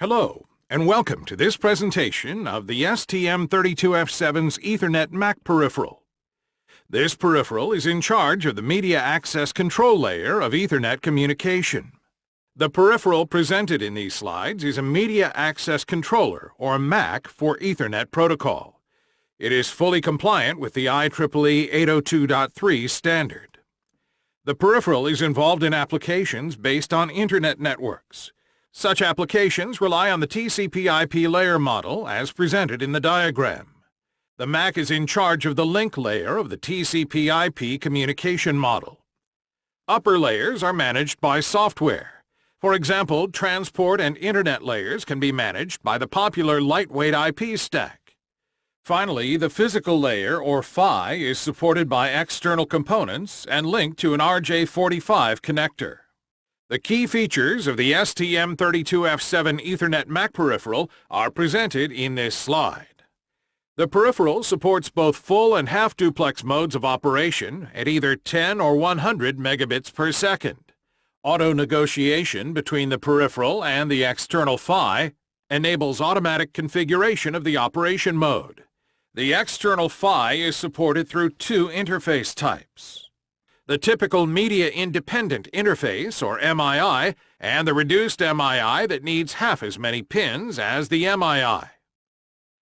Hello, and welcome to this presentation of the STM32F7's Ethernet MAC peripheral. This peripheral is in charge of the media access control layer of Ethernet communication. The peripheral presented in these slides is a Media Access Controller, or MAC, for Ethernet protocol. It is fully compliant with the IEEE 802.3 standard. The peripheral is involved in applications based on Internet networks, such applications rely on the TCP/IP layer model as presented in the diagram. The MAC is in charge of the link layer of the TCP/IP communication model. Upper layers are managed by software. For example, transport and Internet layers can be managed by the popular lightweight IP stack. Finally, the physical layer, or PHY, is supported by external components and linked to an RJ45 connector. The key features of the STM32F7 Ethernet MAC peripheral are presented in this slide. The peripheral supports both full and half-duplex modes of operation at either 10 or 100 megabits per second. Auto-negotiation between the peripheral and the external PHY enables automatic configuration of the operation mode. The external PHY is supported through two interface types the typical media-independent interface, or MII, and the reduced MII that needs half as many pins as the MII.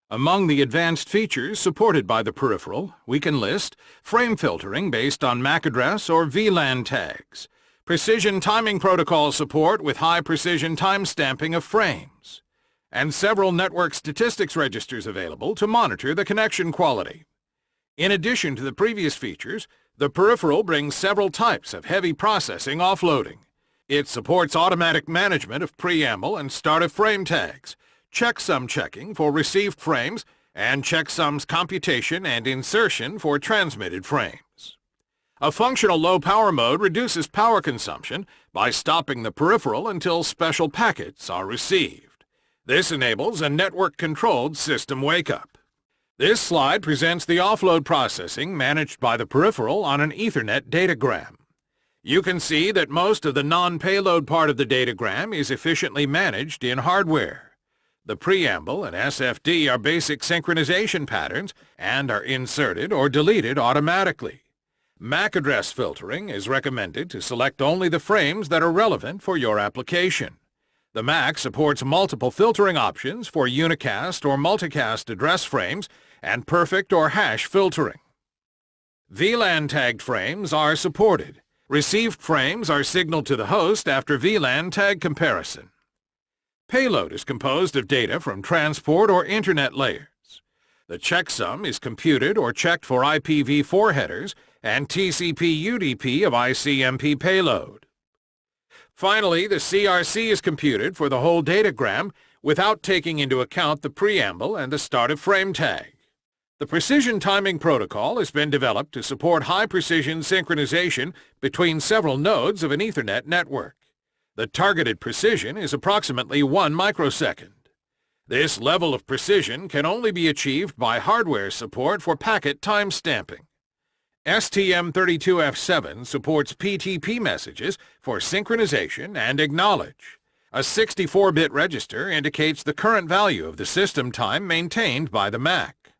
Among the advanced features supported by the peripheral, we can list frame filtering based on MAC address or VLAN tags, precision timing protocol support with high-precision timestamping of frames, and several network statistics registers available to monitor the connection quality. In addition to the previous features, the peripheral brings several types of heavy processing offloading. It supports automatic management of preamble and start of frame tags, checksum checking for received frames, and checksums computation and insertion for transmitted frames. A functional low-power mode reduces power consumption by stopping the peripheral until special packets are received. This enables a network-controlled system wake-up. This slide presents the offload processing managed by the peripheral on an Ethernet datagram. You can see that most of the non-payload part of the datagram is efficiently managed in hardware. The preamble and SFD are basic synchronization patterns and are inserted or deleted automatically. MAC address filtering is recommended to select only the frames that are relevant for your application. The MAC supports multiple filtering options for unicast or multicast address frames and perfect or hash filtering. VLAN tagged frames are supported. Received frames are signaled to the host after VLAN tag comparison. Payload is composed of data from transport or Internet layers. The checksum is computed or checked for IPv4 headers and TCP-UDP of ICMP payload. Finally, the CRC is computed for the whole datagram without taking into account the preamble and the start of frame tag. The Precision Timing Protocol has been developed to support high-precision synchronization between several nodes of an Ethernet network. The targeted precision is approximately 1 microsecond. This level of precision can only be achieved by hardware support for packet timestamping. STM32F7 supports PTP messages for synchronization and acknowledge. A 64-bit register indicates the current value of the system time maintained by the MAC.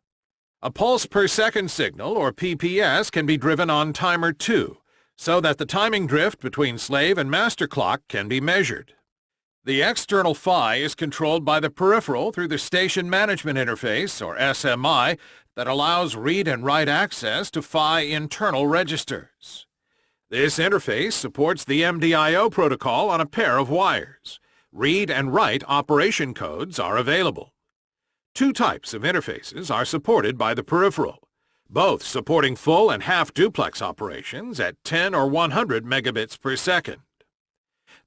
A pulse per second signal, or PPS, can be driven on timer 2, so that the timing drift between slave and master clock can be measured. The external PHY is controlled by the peripheral through the Station Management Interface, or SMI, that allows read and write access to PHY internal registers. This interface supports the MDIO protocol on a pair of wires. Read and write operation codes are available. Two types of interfaces are supported by the peripheral, both supporting full and half-duplex operations at 10 or 100 megabits per second.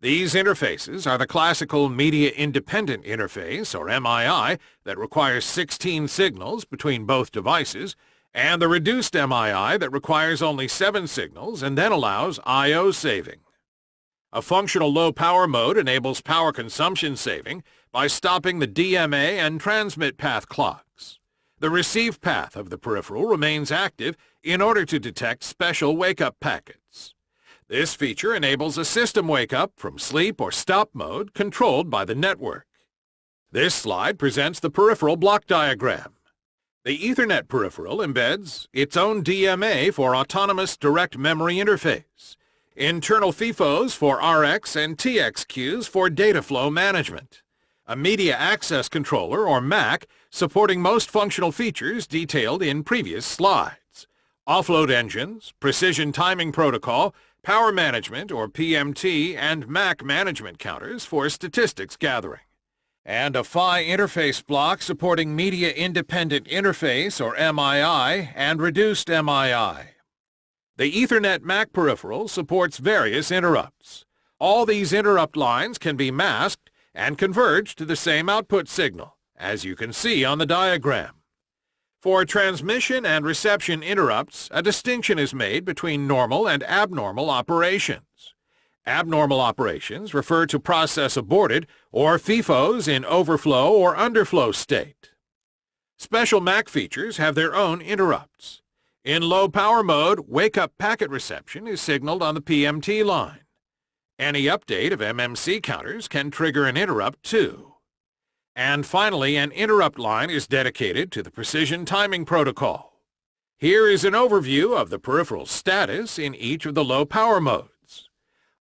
These interfaces are the classical media-independent interface, or MII, that requires 16 signals between both devices, and the reduced MII that requires only 7 signals and then allows I.O. saving. A functional low-power mode enables power consumption saving by stopping the DMA and transmit path clocks. The receive path of the peripheral remains active in order to detect special wake-up packets. This feature enables a system wake-up from sleep or stop mode controlled by the network. This slide presents the peripheral block diagram. The Ethernet peripheral embeds its own DMA for Autonomous Direct Memory Interface, internal FIFOs for RX and TX queues for data flow management, a Media Access Controller, or MAC, supporting most functional features detailed in previous slides, offload engines, precision timing protocol, power management, or PMT, and MAC management counters for statistics gathering and a PHY interface block supporting Media Independent Interface, or MII, and Reduced MII. The Ethernet MAC peripheral supports various interrupts. All these interrupt lines can be masked and converge to the same output signal, as you can see on the diagram. For transmission and reception interrupts, a distinction is made between normal and abnormal operations. Abnormal operations refer to process aborted or FIFOs in overflow or underflow state. Special MAC features have their own interrupts. In low power mode, wake-up packet reception is signaled on the PMT line. Any update of MMC counters can trigger an interrupt too. And finally, an interrupt line is dedicated to the precision timing protocol. Here is an overview of the peripheral status in each of the low power modes.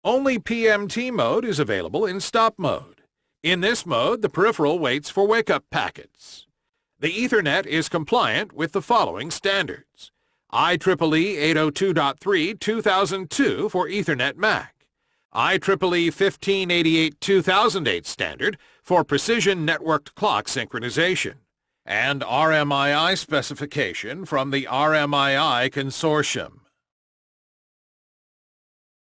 Only PMT mode is available in stop mode. In this mode, the peripheral waits for wake-up packets. The Ethernet is compliant with the following standards. IEEE 802.3 2002 for Ethernet MAC. IEEE 1588-2008 standard for precision networked clock synchronization. And RMII specification from the RMII Consortium.